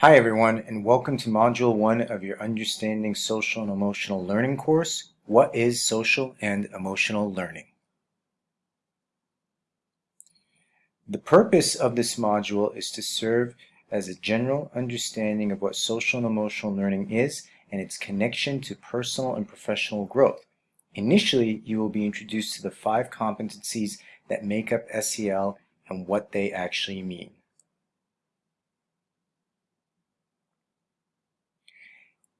Hi everyone and welcome to Module 1 of your Understanding Social and Emotional Learning course. What is social and emotional learning? The purpose of this module is to serve as a general understanding of what social and emotional learning is and its connection to personal and professional growth. Initially, you will be introduced to the five competencies that make up SEL and what they actually mean.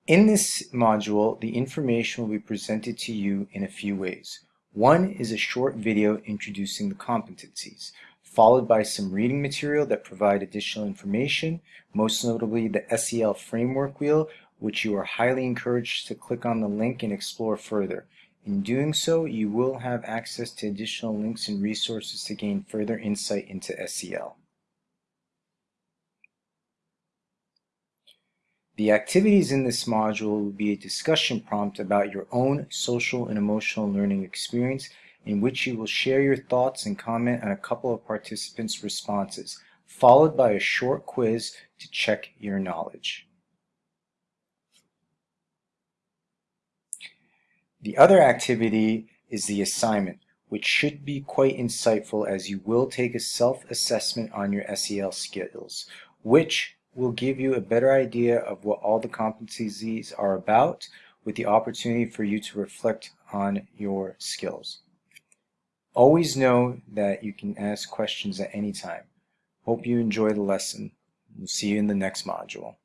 In this module, the information will be presented to you in a few ways. One is a short video introducing the competencies, followed by some reading material that provide additional information, most notably the SEL framework wheel, which you are highly encouraged to click on the link and explore further. In doing so, you will have access to additional links and resources to gain further insight into SEL. The activities in this module will be a discussion prompt about your own social and emotional learning experience in which you will share your thoughts and comment on a couple of participants' responses, followed by a short quiz to check your knowledge. The other activity is the assignment, which should be quite insightful as you will take a self-assessment on your SEL skills, which will give you a better idea of what all the competencies are about with the opportunity for you to reflect on your skills. Always know that you can ask questions at any time. Hope you enjoy the lesson. We'll see you in the next module.